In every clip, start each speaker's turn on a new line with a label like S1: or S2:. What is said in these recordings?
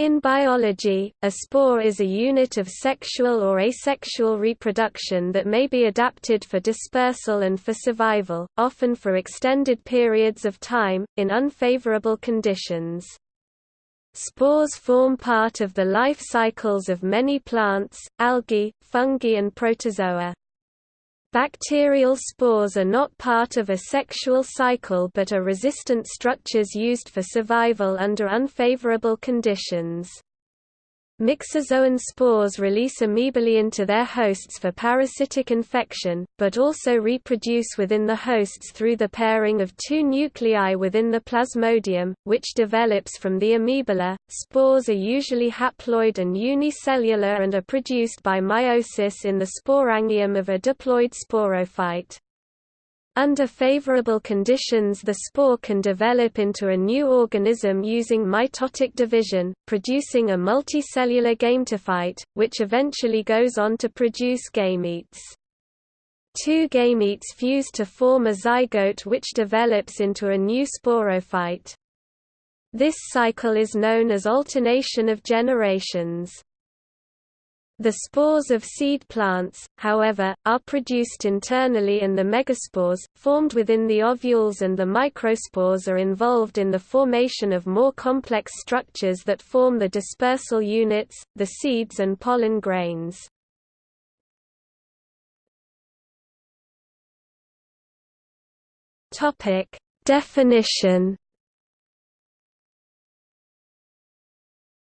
S1: In biology, a spore is a unit of sexual or asexual reproduction that may be adapted for dispersal and for survival, often for extended periods of time, in unfavorable conditions. Spores form part of the life cycles of many plants, algae, fungi and protozoa. Bacterial spores are not part of a sexual cycle but are resistant structures used for survival under unfavorable conditions. Myxozoan spores release amoebulae into their hosts for parasitic infection, but also reproduce within the hosts through the pairing of two nuclei within the plasmodium, which develops from the amoebula. Spores are usually haploid and unicellular and are produced by meiosis in the sporangium of a diploid sporophyte. Under favorable conditions the spore can develop into a new organism using mitotic division, producing a multicellular gametophyte, which eventually goes on to produce gametes. Two gametes fuse to form a zygote which develops into a new sporophyte. This cycle is known as alternation of generations. The spores of seed plants, however, are produced internally and the megaspores, formed within the ovules and the microspores are involved in the formation of more complex structures that form the dispersal units, the seeds and pollen grains. Definition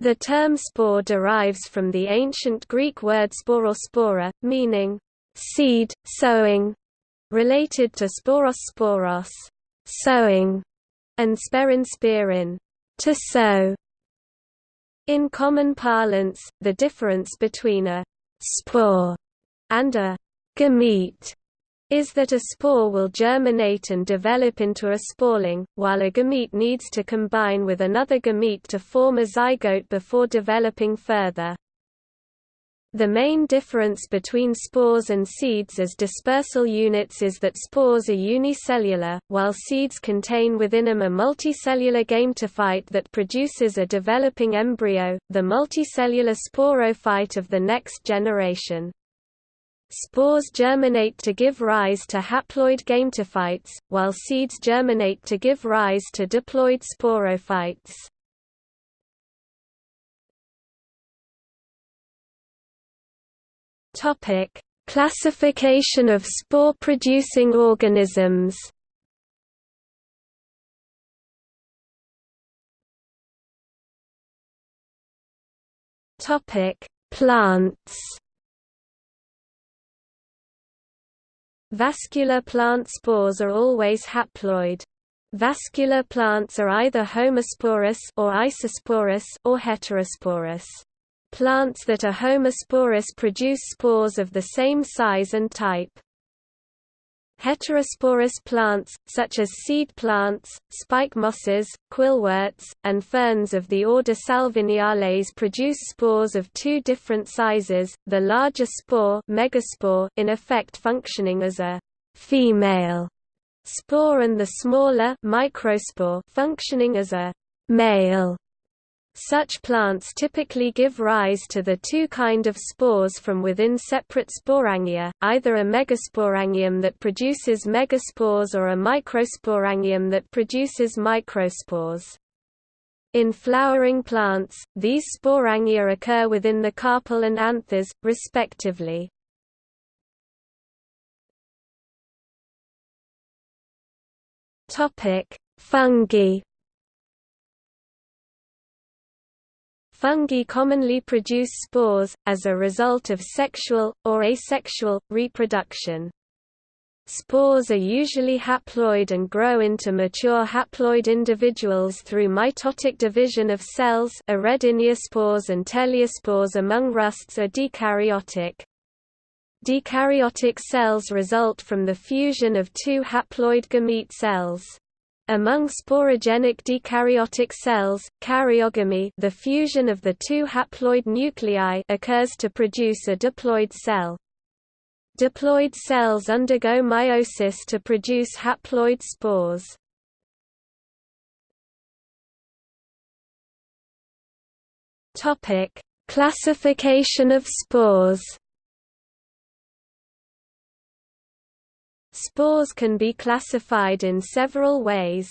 S1: The term spore derives from the ancient Greek word sporospora, meaning seed, sowing, related to sporos sporos, sowing, and sperin sperin, to sow. In common parlance, the difference between a spore and a gamete is that a spore will germinate and develop into a sporeling, while a gamete needs to combine with another gamete to form a zygote before developing further. The main difference between spores and seeds as dispersal units is that spores are unicellular, while seeds contain within them a multicellular gametophyte that produces a developing embryo, the multicellular sporophyte of the next generation. Spores germinate to give rise to haploid gametophytes, while seeds germinate to give rise to diploid sporophytes. Topic: Classification of spore-producing organisms. Topic: Plants. Vascular plant spores are always haploid. Vascular plants are either homosporous or isosporous or heterosporous. Plants that are homosporous produce spores of the same size and type. Heterosporous plants, such as seed plants, spike mosses, quillworts, and ferns of the order Salviniales produce spores of two different sizes, the larger spore, megaspore in effect functioning as a female spore and the smaller microspore functioning as a male such plants typically give rise to the two kind of spores from within separate sporangia, either a megasporangium that produces megaspores or a microsporangium that produces microspores. In flowering plants, these sporangia occur within the carpel and anthers, respectively. Fungi Fungi commonly produce spores, as a result of sexual, or asexual, reproduction. Spores are usually haploid and grow into mature haploid individuals through mitotic division of cells spores and teliospores among rusts are dikaryotic. Dikaryotic cells result from the fusion of two haploid gamete cells. Among sporogenic dikaryotic cells, karyogamy the fusion of the two haploid nuclei occurs to produce a diploid cell. Diploid cells undergo meiosis to produce haploid spores. Classification of spores. Spores can be classified in several ways.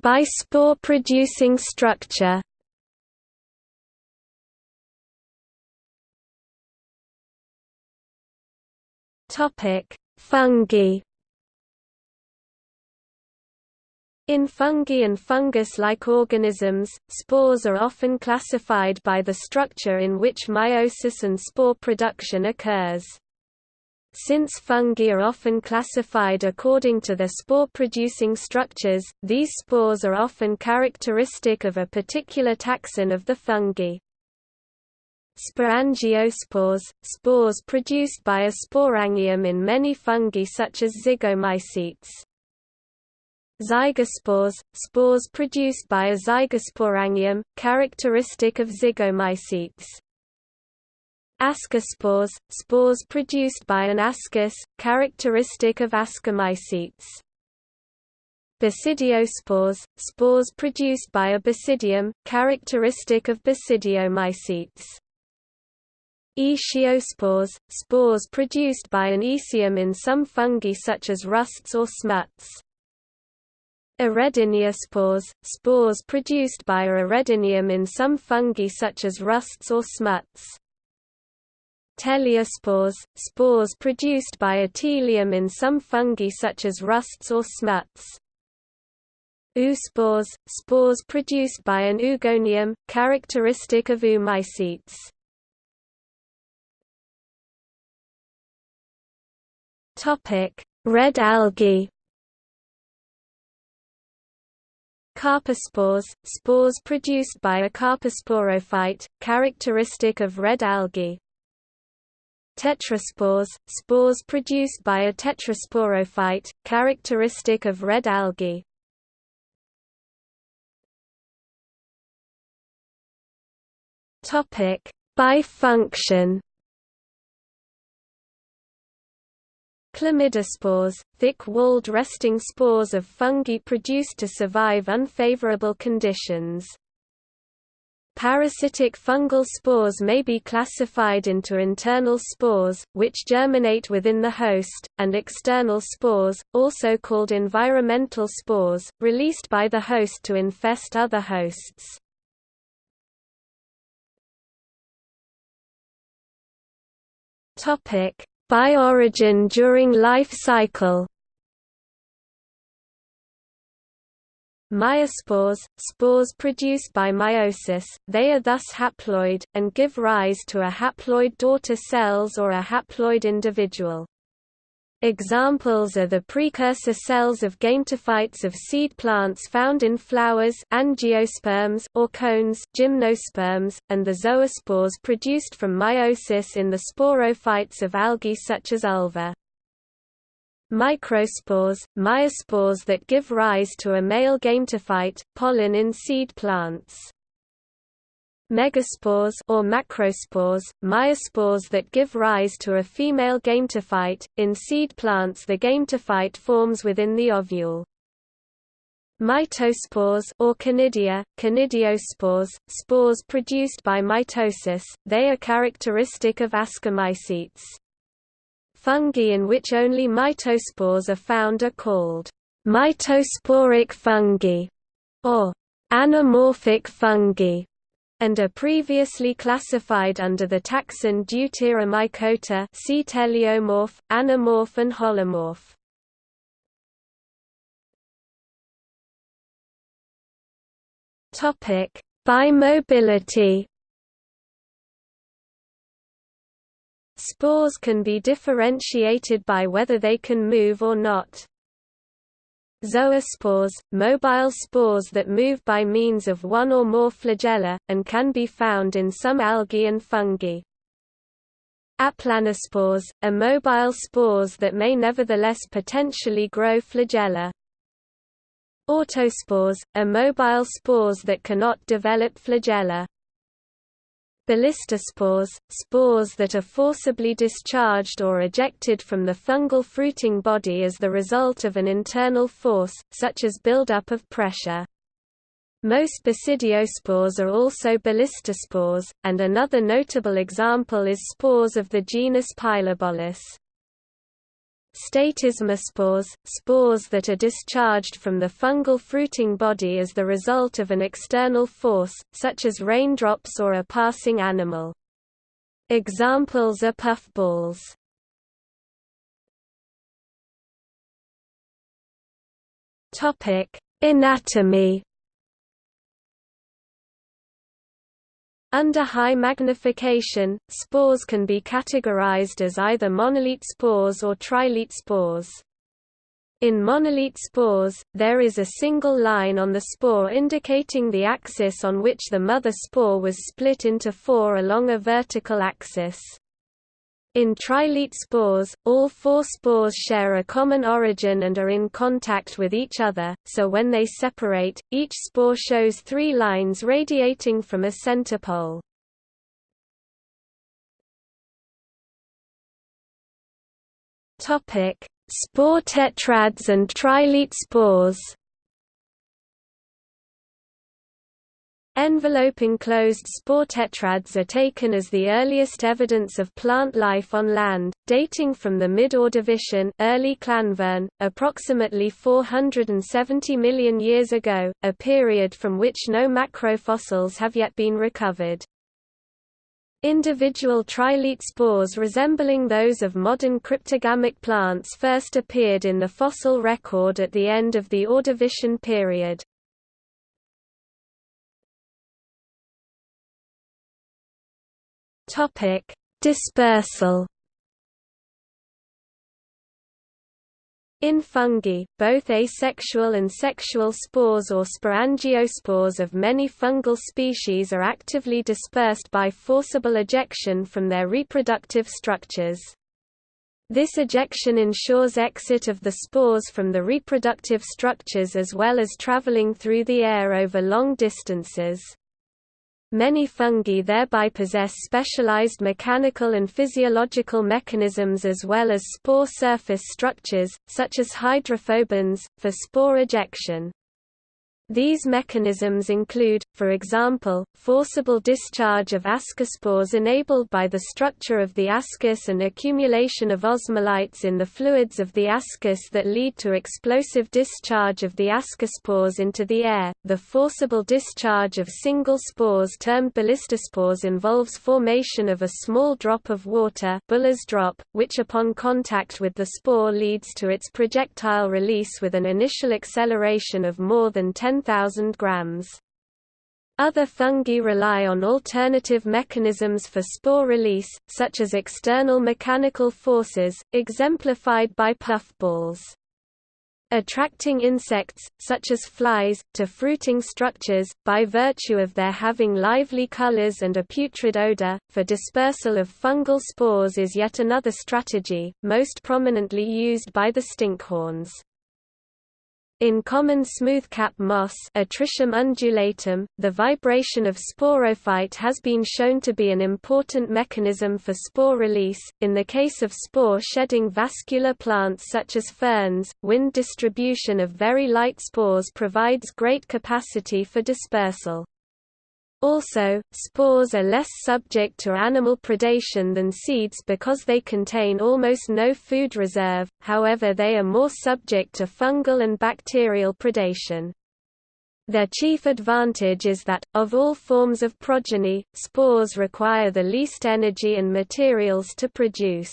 S1: By spore producing structure. Fungi. In fungi and fungus-like organisms, spores are often classified by the structure in which meiosis and spore production occurs. Since fungi are often classified according to their spore-producing structures, these spores are often characteristic of a particular taxon of the fungi. Sporangiospores, spores produced by a sporangium in many fungi such as zygomycetes. Zygospores, spores produced by a zygosporangium, characteristic of zygomycetes. Ascospores, spores produced by an ascus, characteristic of ascomycetes. Basidiospores, spores produced by a basidium, characteristic of basidiomycetes. Aeciospores, spores produced by an aecium in some fungi such as rusts or smuts. Urediniospores, spores spores produced by a uredinium in some fungi such as rusts or smuts. Teliospores spores produced by a telium in some fungi such as rusts or smuts. Oospores, spores produced by an oogonium, characteristic of oomycetes. Red algae. Carpospores, spores produced by a carposporophyte, characteristic of red algae. Tetraspores, spores produced by a tetrasporophyte, characteristic of red algae. Topic: Bifunction. Chlamydospores, thick-walled resting spores of fungi produced to survive unfavorable conditions. Parasitic fungal spores may be classified into internal spores, which germinate within the host, and external spores, also called environmental spores, released by the host to infest other hosts. By origin during life cycle Meiospores, spores produced by meiosis, they are thus haploid, and give rise to a haploid daughter cells or a haploid individual. Examples are the precursor cells of gametophytes of seed plants found in flowers angiosperms or cones gymnosperms, and the zoospores produced from meiosis in the sporophytes of algae such as ulva. Microspores, meiospores that give rise to a male gametophyte, pollen in seed plants. Megaspores or macrospores, meiospores that give rise to a female gametophyte. In seed plants the gametophyte forms within the ovule. Mitospores or conidia, conidiospores, spores produced by mitosis, they are characteristic of ascomycetes. Fungi in which only mitospores are found are called mitosporic fungi or anamorphic fungi and are previously classified under the taxon Deuteromycota see teleomorph, anamorph and holomorph. Topic: Bimobility Spores can be differentiated by whether they can move or not. Zoospores, mobile spores that move by means of one or more flagella, and can be found in some algae and fungi. Aplanospores, immobile spores that may nevertheless potentially grow flagella. Autospores, immobile spores that cannot develop flagella. Ballistospores, spores that are forcibly discharged or ejected from the fungal fruiting body as the result of an internal force, such as buildup of pressure. Most basidiospores are also ballistospores, and another notable example is spores of the genus Pilobolus. Statismospores, spores that are discharged from the fungal fruiting body as the result of an external force, such as raindrops or a passing animal. Examples are puffballs. Anatomy Under high magnification, spores can be categorized as either monolete spores or trilete spores. In monolete spores, there is a single line on the spore indicating the axis on which the mother spore was split into four along a vertical axis. In trilete spores, all four spores share a common origin and are in contact with each other, so when they separate, each spore shows three lines radiating from a center pole. Spore tetrads and trilete spores Envelope-enclosed spore tetrads are taken as the earliest evidence of plant life on land, dating from the mid-Ordovician early Llanvirn, approximately 470 million years ago, a period from which no macrofossils have yet been recovered. Individual trilete spores resembling those of modern cryptogamic plants first appeared in the fossil record at the end of the Ordovician period. Topic: Dispersal. In fungi, both asexual and sexual spores or sporangiospores of many fungal species are actively dispersed by forcible ejection from their reproductive structures. This ejection ensures exit of the spores from the reproductive structures as well as traveling through the air over long distances. Many fungi thereby possess specialized mechanical and physiological mechanisms as well as spore surface structures, such as hydrophobins, for spore ejection. These mechanisms include, for example, forcible discharge of ascospores enabled by the structure of the ascus and accumulation of osmolytes in the fluids of the ascus that lead to explosive discharge of the ascospores into the air. The forcible discharge of single spores termed ballistospores involves formation of a small drop of water Buller's drop, which upon contact with the spore leads to its projectile release with an initial acceleration of more than 10 10,000 grams. Other fungi rely on alternative mechanisms for spore release, such as external mechanical forces, exemplified by puffballs. Attracting insects, such as flies, to fruiting structures, by virtue of their having lively colors and a putrid odor, for dispersal of fungal spores is yet another strategy, most prominently used by the stinkhorns. In common smoothcap moss Atrichum undulatum, the vibration of sporophyte has been shown to be an important mechanism for spore release. In the case of spore-shedding vascular plants such as ferns, wind distribution of very light spores provides great capacity for dispersal. Also, spores are less subject to animal predation than seeds because they contain almost no food reserve, however they are more subject to fungal and bacterial predation. Their chief advantage is that, of all forms of progeny, spores require the least energy and materials to produce.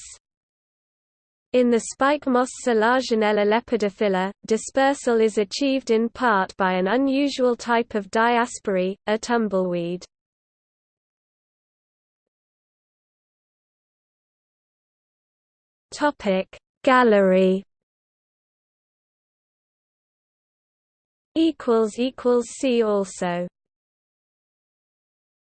S1: In the spike moss Selaginella lepidophylla, dispersal is achieved in part by an unusual type of diaspore, a tumbleweed. Gallery see also